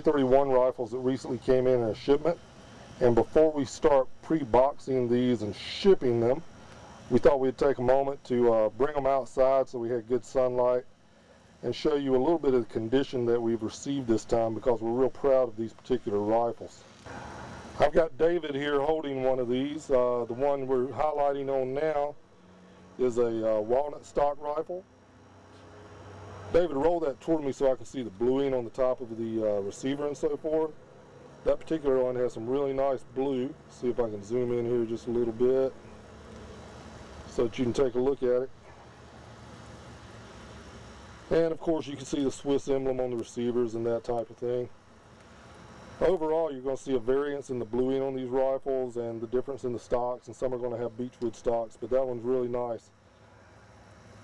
31 rifles that recently came in in a shipment. And before we start pre-boxing these and shipping them, we thought we'd take a moment to uh, bring them outside so we had good sunlight and show you a little bit of the condition that we've received this time because we're real proud of these particular rifles. I've got David here holding one of these. Uh, the one we're highlighting on now is a uh, walnut stock rifle. David, roll that toward me so I can see the bluing on the top of the uh, receiver and so forth. That particular one has some really nice blue. See if I can zoom in here just a little bit so that you can take a look at it. And of course you can see the Swiss emblem on the receivers and that type of thing. Overall you're going to see a variance in the bluing on these rifles and the difference in the stocks and some are going to have beechwood stocks but that one's really nice.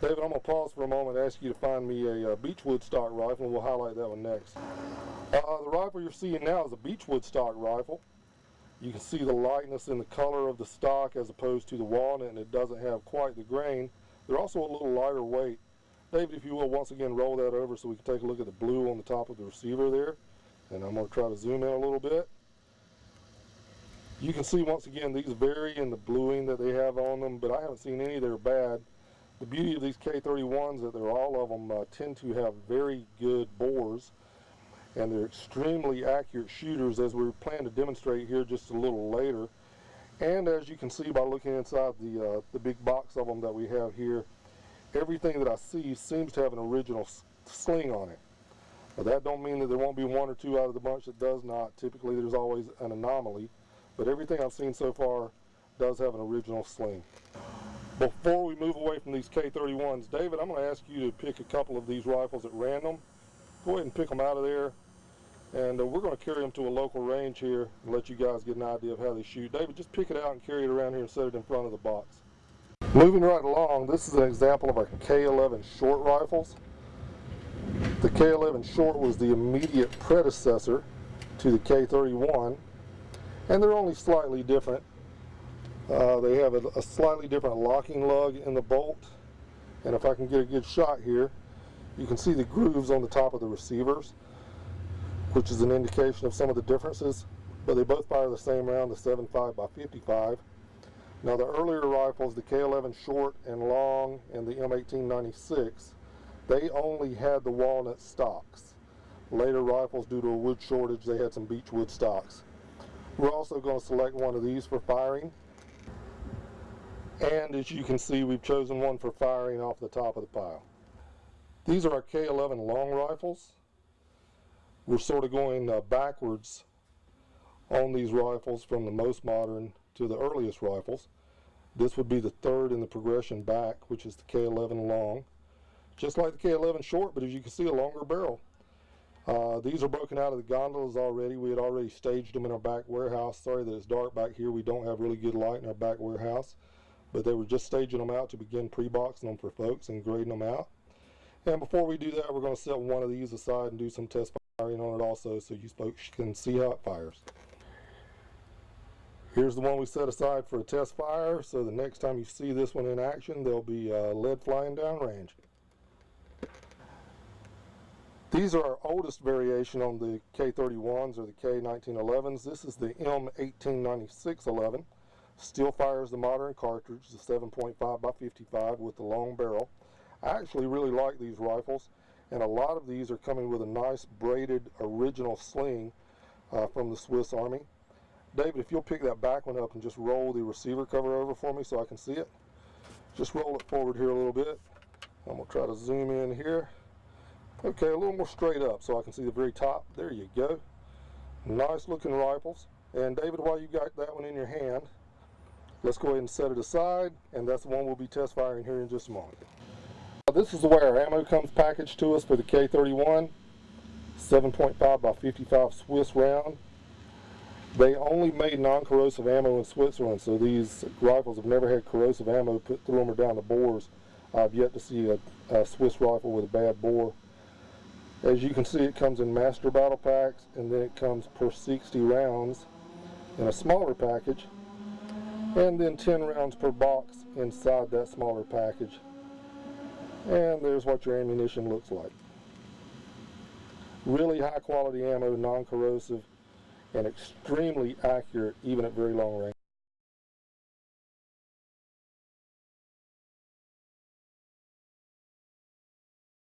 David, I'm going to pause for a moment and ask you to find me a, a uh, Beechwood stock rifle, and we'll highlight that one next. Uh, the rifle you're seeing now is a Beechwood stock rifle. You can see the lightness in the color of the stock as opposed to the walnut, and it doesn't have quite the grain. They're also a little lighter weight. David, if you will, once again, roll that over so we can take a look at the blue on the top of the receiver there. And I'm going to try to zoom in a little bit. You can see, once again, these vary in the bluing that they have on them, but I haven't seen any that are bad. The beauty of these K31s that they're all of them uh, tend to have very good bores and they're extremely accurate shooters as we plan to demonstrate here just a little later. And as you can see by looking inside the, uh, the big box of them that we have here, everything that I see seems to have an original sling on it. That don't mean that there won't be one or two out of the bunch that does not. Typically there's always an anomaly, but everything I've seen so far does have an original sling. Before we move away from these K31s, David, I'm going to ask you to pick a couple of these rifles at random. Go ahead and pick them out of there. And uh, we're going to carry them to a local range here and let you guys get an idea of how they shoot. David, just pick it out and carry it around here and set it in front of the box. Moving right along, this is an example of our K11 short rifles. The K11 short was the immediate predecessor to the K31, and they're only slightly different. Uh, they have a, a, slightly different locking lug in the bolt. And if I can get a good shot here, you can see the grooves on the top of the receivers, which is an indication of some of the differences. But they both fire the same round, the 7.5 by 55. Now the earlier rifles, the K11 short and long and the M1896, they only had the walnut stocks. Later rifles, due to a wood shortage, they had some beechwood stocks. We're also going to select one of these for firing. And as you can see, we've chosen one for firing off the top of the pile. These are our K11 long rifles. We're sort of going uh, backwards on these rifles from the most modern to the earliest rifles. This would be the third in the progression back, which is the K11 long. Just like the K11 short, but as you can see, a longer barrel. Uh, these are broken out of the gondolas already. We had already staged them in our back warehouse. Sorry that it's dark back here. We don't have really good light in our back warehouse but they were just staging them out to begin pre-boxing them for folks and grading them out. And before we do that, we're going to set one of these aside and do some test firing on it also so you folks can see how it fires. Here's the one we set aside for a test fire, so the next time you see this one in action, there'll be uh, lead flying down range. These are our oldest variation on the K31s or the K1911s. This is the M189611. Still fires the modern cartridge, the 7.5 by 55 with the long barrel. I actually really like these rifles, and a lot of these are coming with a nice braided original sling uh, from the Swiss Army. David, if you'll pick that back one up and just roll the receiver cover over for me so I can see it. Just roll it forward here a little bit. I'm going to try to zoom in here. Okay, a little more straight up so I can see the very top. There you go. Nice looking rifles. And David, while you got that one in your hand, Let's go ahead and set it aside, and that's the one we'll be test firing here in just a moment. This is the way our ammo comes packaged to us for the K31, 7.5 by 55 Swiss round. They only made non-corrosive ammo in Switzerland, so these rifles have never had corrosive ammo put through them or down the bores. I've yet to see a, a Swiss rifle with a bad bore. As you can see, it comes in master battle packs, and then it comes per 60 rounds in a smaller package and then 10 rounds per box inside that smaller package and there's what your ammunition looks like Really high quality ammo, non-corrosive, and extremely accurate even at very long range.